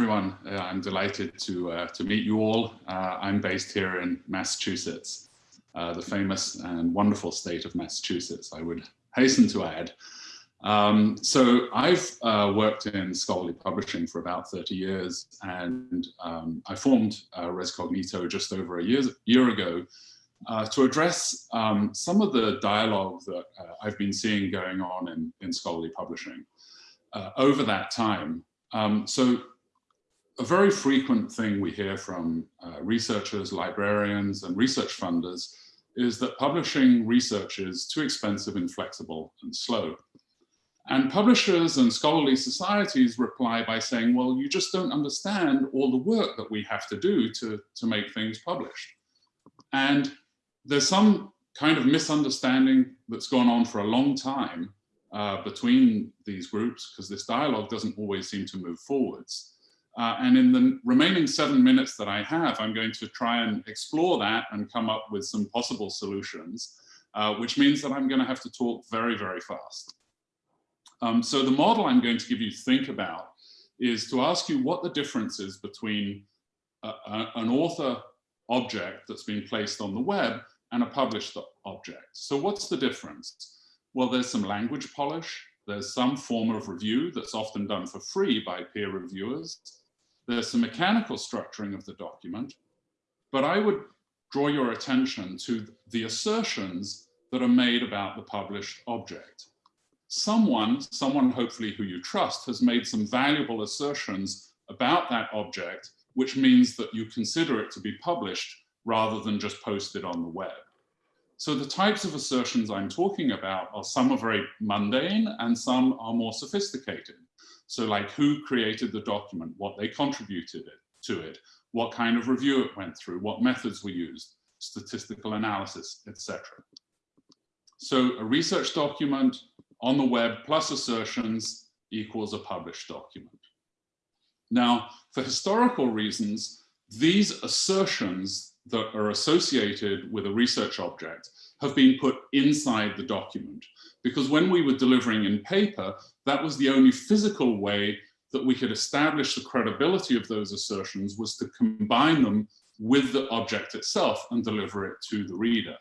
everyone. Uh, I'm delighted to, uh, to meet you all. Uh, I'm based here in Massachusetts, uh, the famous and wonderful state of Massachusetts, I would hasten to add. Um, so I've uh, worked in scholarly publishing for about 30 years and um, I formed uh, Rescognito just over a year, year ago to address um, some of the dialogue that I've been seeing going on in, in scholarly publishing over that time. Um, so a very frequent thing we hear from uh, researchers, librarians, and research funders is that publishing research is too expensive, inflexible, and slow. And publishers and scholarly societies reply by saying, well, you just don't understand all the work that we have to do to, to make things published. And there's some kind of misunderstanding that's gone on for a long time uh, between these groups because this dialogue doesn't always seem to move forwards. Uh, and in the remaining seven minutes that I have, I'm going to try and explore that and come up with some possible solutions, uh, which means that I'm going to have to talk very, very fast. Um, so the model I'm going to give you to think about is to ask you what the difference is between a, a, an author object that's been placed on the web and a published object. So what's the difference? Well, there's some language polish. There's some form of review that's often done for free by peer reviewers. There's some mechanical structuring of the document. But I would draw your attention to the assertions that are made about the published object. Someone, someone hopefully who you trust, has made some valuable assertions about that object, which means that you consider it to be published rather than just posted on the web. So the types of assertions I'm talking about are some are very mundane and some are more sophisticated. So like who created the document, what they contributed it, to it, what kind of review it went through, what methods were used, statistical analysis, etc. So a research document on the web plus assertions equals a published document. Now, for historical reasons, these assertions that are associated with a research object have been put inside the document. Because when we were delivering in paper, that was the only physical way that we could establish the credibility of those assertions was to combine them with the object itself and deliver it to the reader.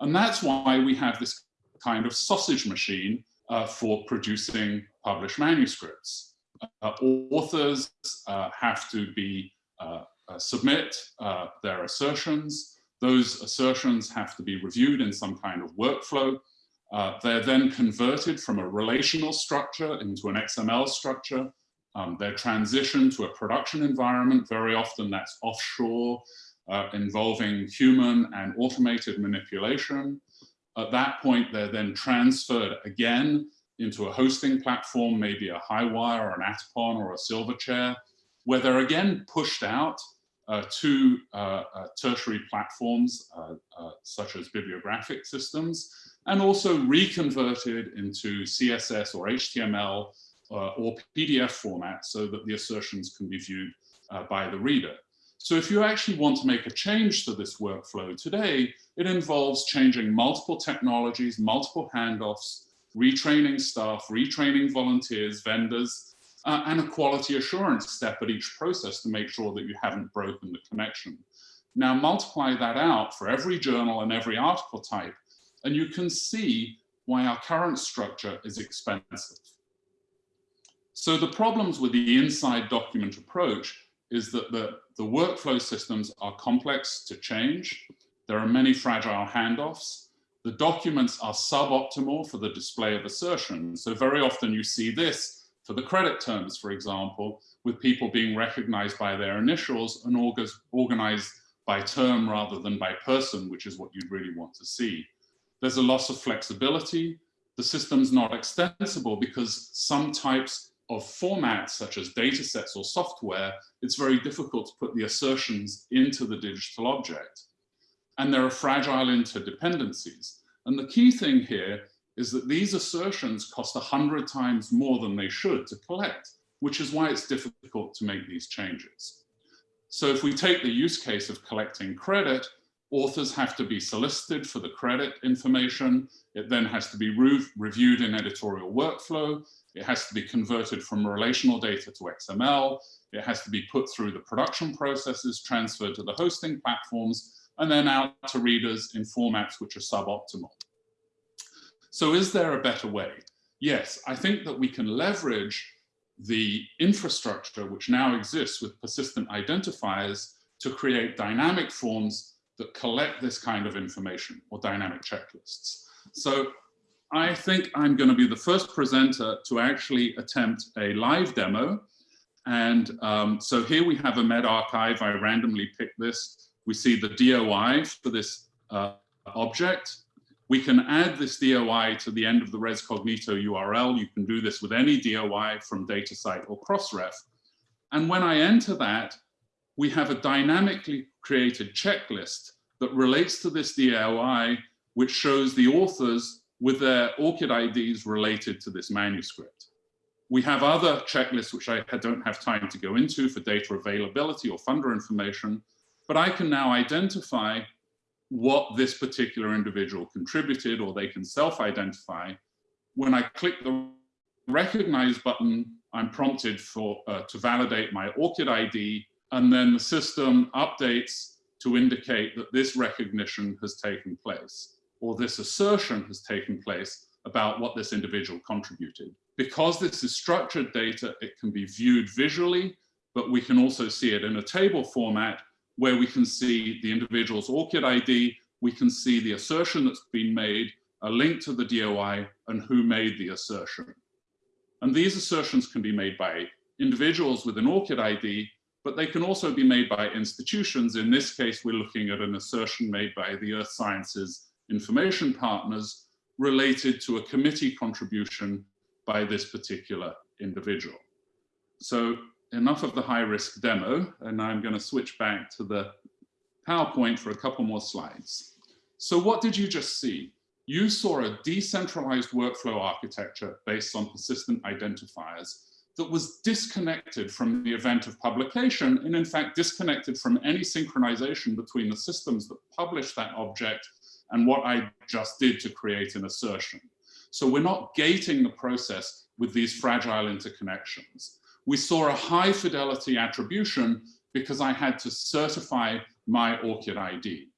And that's why we have this kind of sausage machine uh, for producing published manuscripts. Uh, authors uh, have to be uh, uh, submit uh, their assertions. Those assertions have to be reviewed in some kind of workflow. Uh, they're then converted from a relational structure into an XML structure. Um, they're transitioned to a production environment. Very often that's offshore, uh, involving human and automated manipulation. At that point, they're then transferred again into a hosting platform, maybe a Highwire or an Atypon or a Silverchair, where they're again pushed out Uh, to uh, uh, tertiary platforms uh, uh, such as bibliographic systems and also reconverted into CSS or HTML or PDF format so that the assertions can be viewed by the reader. So if you actually want to make a change to this workflow today, it involves changing multiple technologies, multiple handoffs, retraining staff, retraining volunteers, vendors, uh, and a quality assurance step at each process to make sure that you haven't broken the connection. Now multiply that out for every journal and every article type, and you can see why our current structure is expensive. So the problems with the inside document approach is that the, the workflow systems are complex to change. There are many fragile handoffs. The documents are suboptimal for the display of assertions. So very often you see this for the credit terms, for example, with people being recognized by their initials and organized by term rather than by person, which is what you'd really want to see. There's a loss of flexibility. The system's not extensible because some types of formats, such as data sets or software, it's very difficult to put the assertions into the digital object. And there are fragile interdependencies. And the key thing here is that these assertions cost 100 times more than they should to collect, which is why it's difficult to make these changes. So if we take the use case of collecting credit, Authors have to be solicited for the credit information. It then has to be re reviewed in editorial workflow. It has to be converted from relational data to XML. It has to be put through the production processes, transferred to the hosting platforms, and then out to readers in formats which are suboptimal. So is there a better way? Yes, I think that we can leverage the infrastructure which now exists with persistent identifiers to create dynamic forms that collect this kind of information or dynamic checklists. So I think I'm going to be the first presenter to actually attempt a live demo. And um, so here we have a medRxiv. I randomly picked this. We see the DOI for this uh, object. We can add this DOI to the end of the ResCognito URL. You can do this with any DOI from DataCite or Crossref. And when I enter that, we have a dynamically created checklist that relates to this DOI, which shows the authors with their ORCID IDs related to this manuscript. We have other checklists, which I don't have time to go into for data availability or funder information, but I can now identify what this particular individual contributed or they can self-identify. When I click the recognize button, I'm prompted for uh, to validate my ORCID ID and then the system updates to indicate that this recognition has taken place or this assertion has taken place about what this individual contributed. Because this is structured data, it can be viewed visually, but we can also see it in a table format where we can see the individual's ORCID ID, we can see the assertion that's been made, a link to the DOI, and who made the assertion. And these assertions can be made by individuals with an ORCID ID, but they can also be made by institutions. In this case, we're looking at an assertion made by the Earth Sciences Information Partners related to a committee contribution by this particular individual. So enough of the high risk demo, and I'm going to switch back to the PowerPoint for a couple more slides. So what did you just see? You saw a decentralized workflow architecture based on persistent identifiers that was disconnected from the event of publication and in fact disconnected from any synchronization between the systems that published that object and what I just did to create an assertion. So we're not gating the process with these fragile interconnections we saw a high fidelity attribution because I had to certify my ORCID ID.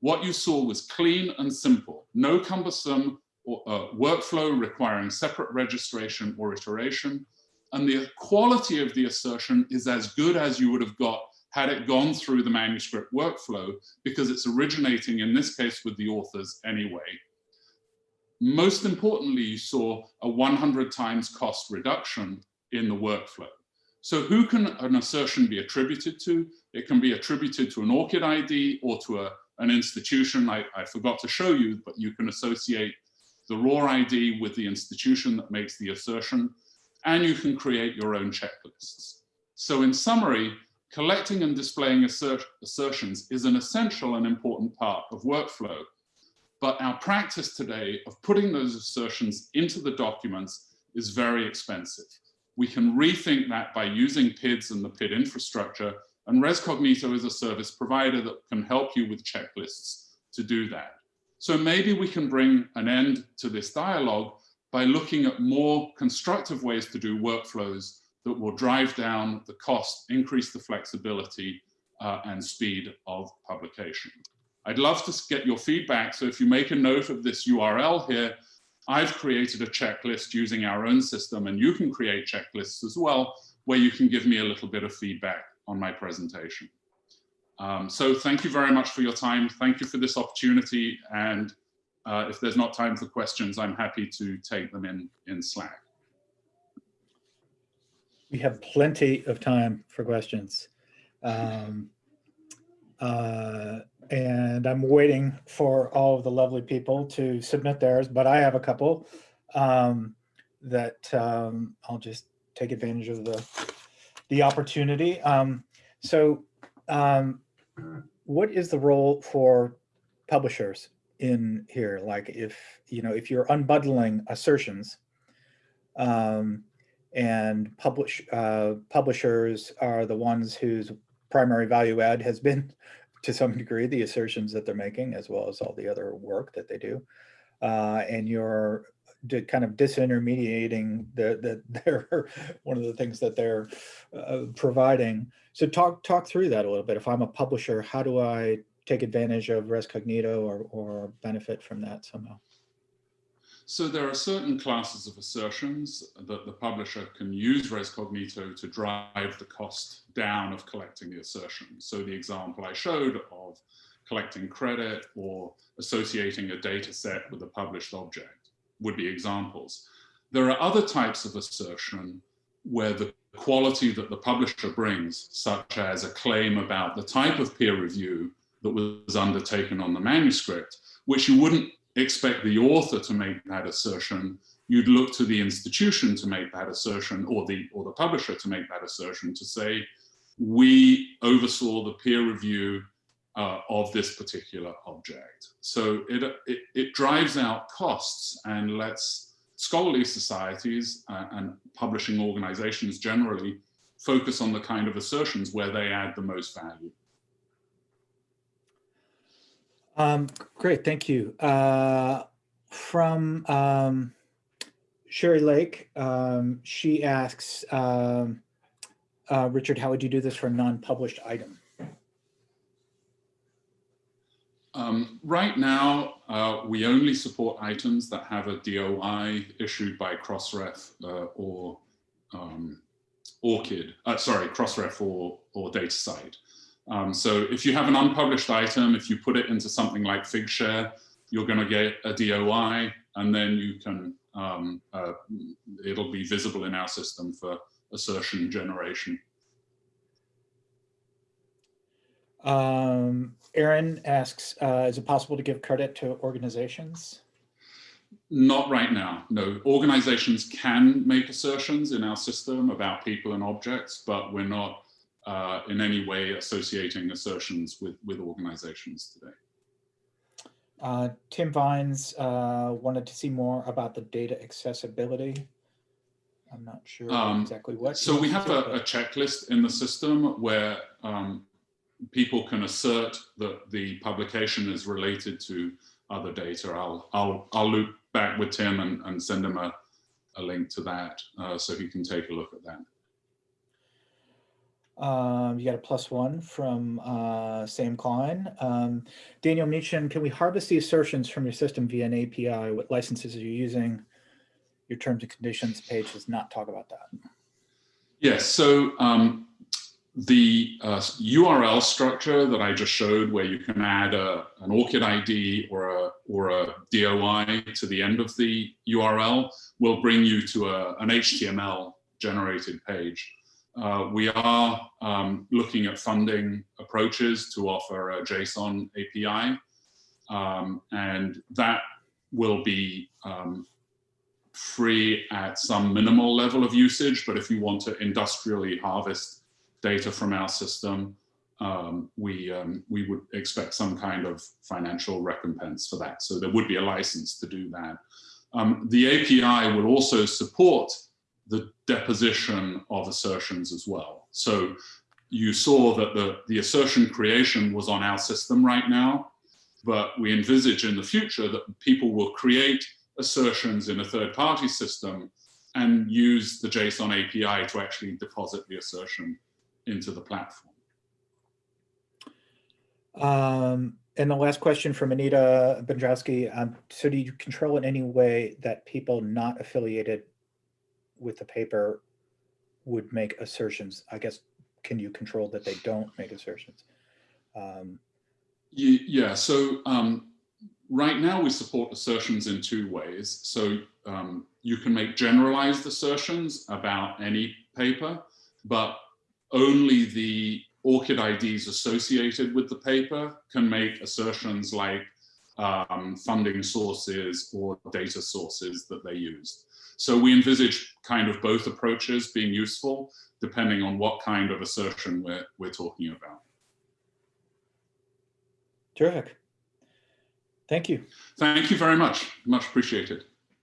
What you saw was clean and simple, no cumbersome uh, workflow requiring separate registration or iteration. And the quality of the assertion is as good as you would have got had it gone through the manuscript workflow because it's originating in this case with the authors anyway. Most importantly, you saw a 100 times cost reduction in the workflow. So who can an assertion be attributed to? It can be attributed to an ORCID ID or to a, an institution. I, I forgot to show you, but you can associate the ROR ID with the institution that makes the assertion, and you can create your own checklists. So in summary, collecting and displaying assert assertions is an essential and important part of workflow. But our practice today of putting those assertions into the documents is very expensive. We can rethink that by using PIDs and the PID infrastructure. And ResCognito is a service provider that can help you with checklists to do that. So maybe we can bring an end to this dialogue by looking at more constructive ways to do workflows that will drive down the cost, increase the flexibility uh, and speed of publication. I'd love to get your feedback. So if you make a note of this URL here, I've created a checklist using our own system and you can create checklists as well, where you can give me a little bit of feedback on my presentation. Um, so thank you very much for your time. Thank you for this opportunity. And uh, if there's not time for questions, I'm happy to take them in, in Slack. We have plenty of time for questions. Um, uh, and I'm waiting for all of the lovely people to submit theirs, but I have a couple um, that um, I'll just take advantage of the the opportunity. Um, so um, what is the role for publishers in here? Like if, you know, if you're unbundling assertions um, and publish uh, publishers are the ones whose primary value add has been to some degree, the assertions that they're making, as well as all the other work that they do. Uh, and you're kind of disintermediating the, the, their, one of the things that they're uh, providing. So talk, talk through that a little bit. If I'm a publisher, how do I take advantage of Res Cognito or, or benefit from that somehow? So there are certain classes of assertions that the publisher can use Res Cognito to drive the cost down of collecting the assertion. So the example I showed of collecting credit or associating a data set with a published object would be examples. There are other types of assertion where the quality that the publisher brings, such as a claim about the type of peer review that was undertaken on the manuscript, which you wouldn't expect the author to make that assertion. You'd look to the institution to make that assertion or the, or the publisher to make that assertion to say, we oversaw the peer review uh, of this particular object. So it, it, it, drives out costs and lets scholarly societies uh, and publishing organizations generally focus on the kind of assertions where they add the most value. Um, great, thank you. Uh, from um, Sherry Lake, um, she asks, um, uh, Richard, how would you do this for a non-published item? Um, right now, uh, we only support items that have a DOI issued by Crossref uh, or um, ORCID, uh, sorry, Crossref or, or DataCite. Um, so if you have an unpublished item, if you put it into something like Figshare, you're going to get a DOI, and then you can um, uh, it'll be visible in our system for assertion generation. Um, Aaron asks, uh, is it possible to give credit to organizations? Not right now, no. Organizations can make assertions in our system about people and objects, but we're not uh, in any way associating assertions with, with organizations today. Uh, Tim Vines uh, wanted to see more about the data accessibility. I'm not sure um, exactly what. So we have a, a, checklist in the system where um, people can assert that the publication is related to other data. I'll, I'll, I'll loop back with Tim and, and send him a, a link to that uh, so he can take a look at that. Um, you got a plus one from uh, Sam Klein. Um, Daniel Mietchen, can we harvest the assertions from your system via an API? What licenses are you using? Your terms and conditions page does not talk about that. Yes, so um, the uh, URL structure that I just showed where you can add a, an ORCID ID or a, or a DOI to the end of the URL will bring you to a, an HTML generated page. Uh, we are um, looking at funding approaches to offer a JSON API, um, and that will be um, free at some minimal level of usage, but if you want to industrially harvest data from our system, um, we, um, we would expect some kind of financial recompense for that. So there would be a license to do that. Um, the API will also support the deposition of assertions as well. So you saw that the, the assertion creation was on our system right now, but we envisage in the future that people will create assertions in a third party system and use the JSON API to actually deposit the assertion into the platform. Um, and the last question from Anita Bandrowski. Um, so do you control in any way that people not affiliated with the paper would make assertions. I guess, can you control that they don't make assertions? Um, yeah, so um, right now we support assertions in two ways. So um, you can make generalized assertions about any paper, but only the ORCID IDs associated with the paper can make assertions like um, funding sources or data sources that they used. So we envisage kind of both approaches being useful depending on what kind of assertion we're, we're talking about. Terrific. Thank you. Thank you very much. Much appreciated.